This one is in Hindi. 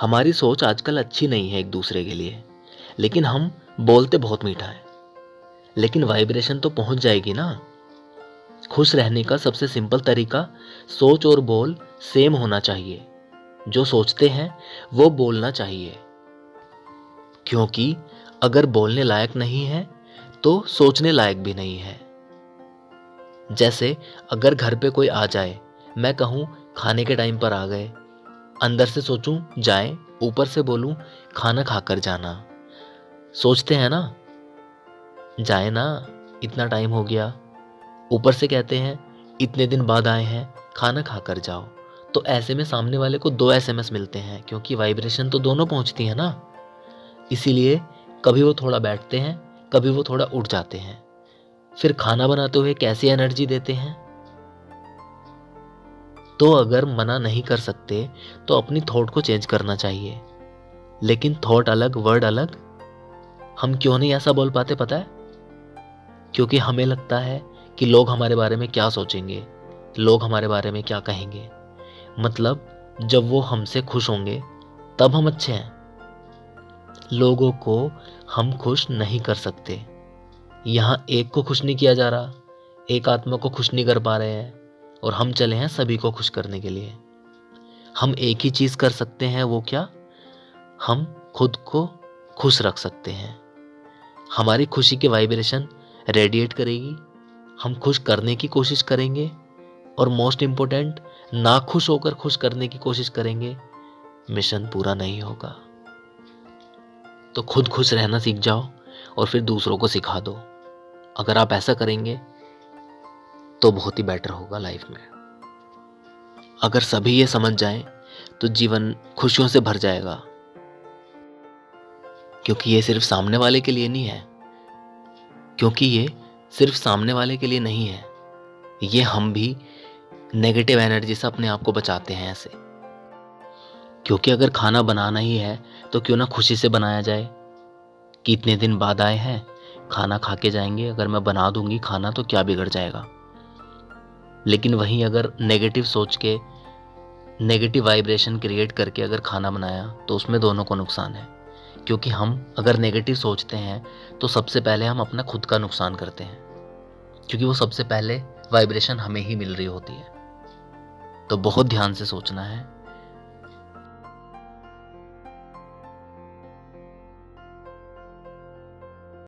हमारी सोच आजकल अच्छी नहीं है एक दूसरे के लिए, लेकिन हम बोलते बहुत मीठा है। लेकिन वाइब्रेशन तो पहुँच जाएगी ना। खुश रहने का सबसे सिंपल तरीका सोच और बोल सेम होना चाहिए। जो सोचते हैं, वो बोलना चाहिए। क्योंकि अगर बोलने लायक नहीं है तो सोचने लायक भी नहीं है। जैसे अगर घर पे कोई आ जाए, मैं कहूँ, खाने के टाइम पर आ गए अंदर से सोचूं, जाए, ऊपर से बोलूँ, खाना खाकर जाना। सोचते हैं ना? जाए ना, इतना टाइम हो गया। ऊपर से कहते हैं, इतने दिन बाद आए हैं, खाना खाकर जाओ। तो ऐसे में सामने वाले को दो एसएमएस मिलते हैं, क्योंकि वाइब्रेशन तो दोनों पहुँचती है ना? इसीलिए कभी वो थोड़ा बैठते हैं, कभी वो थोड़ा उठ जाते हैं। फिर खाना बनाते हुए कैसी एनर्जी देते हैं? तो अगर मना नहीं कर सकते तो अपनी थॉट को चेंज करना चाहिए। लेकिन थॉट अलग वर्ड अलग? हम क्यों नहीं ऐसा बोल पाते, पता है? क्योंकि हमें लगता है कि लोग हमारे बारे में क्या सोचेंगे, लोग हमारे बारे में क्या कहेंगे। मतलब जब वो हमसे खुश होंगे, तब हम अच्छे हैं। लोगों को हम खुश नहीं कर सकते। यहाँ एक को खुश नहीं किया जा रहा, एक आत्मा को खुश नहीं कर पा रहे हैं। और हम चले हैं सभी को खुश करने के लिए। हम एक ही चीज़ कर सकते हैं, वो क्या? हम खुद को खुश रख सकते हैं। हमारी खुशी की वाइब्रेशन रेडिएट करेगी। हम खुश करने की कोशिश करेंगे और मोस्ट इम्पोर्टेंट, ना खुश होकर खुश करने की कोशिश करेंगे, मिशन पूरा नहीं होगा। तो खुद खुश रहना सीख जाओ और फिर दूसरों को सिखा दो। अगर आप ऐसा करेंगे तो बहुत ही बेटर होगा लाइफ में। अगर सभी ये समझ जाएँ तो जीवन खुशियों से भर जाएगा। क्योंकि ये सिर्फ़ सामने वाले के लिए नहीं है। क्योंकि ये सिर्फ़ सामने वाले के लिए नहीं है। ये हम भी नेगेटिव एनर्जी से अपने आप को बचाते हैं ऐसे। क्योंकि अगर खाना बनाना ही है तो क्यों ना खुशी से बनाया जाए? कि इतने दिन बाद आए हैं, खाना खा के जाएँगे, अगर मैं बना दूँगी खाना तो क्या बिगड़ जाएगा? लेकिन वहीं अगर नेगेटिव सोच के नेगेटिव वाइब्रेशन क्रिएट करके अगर खाना बनाया तो उसमें दोनों को नुकसान है। क्योंकि हम अगर नेगेटिव सोचते हैं तो सबसे पहले हम अपना खुद का नुकसान करते हैं। क्योंकि वो सबसे पहले वाइब्रेशन हमें ही मिल रही होती है। तो बहुत ध्यान से सोचना है।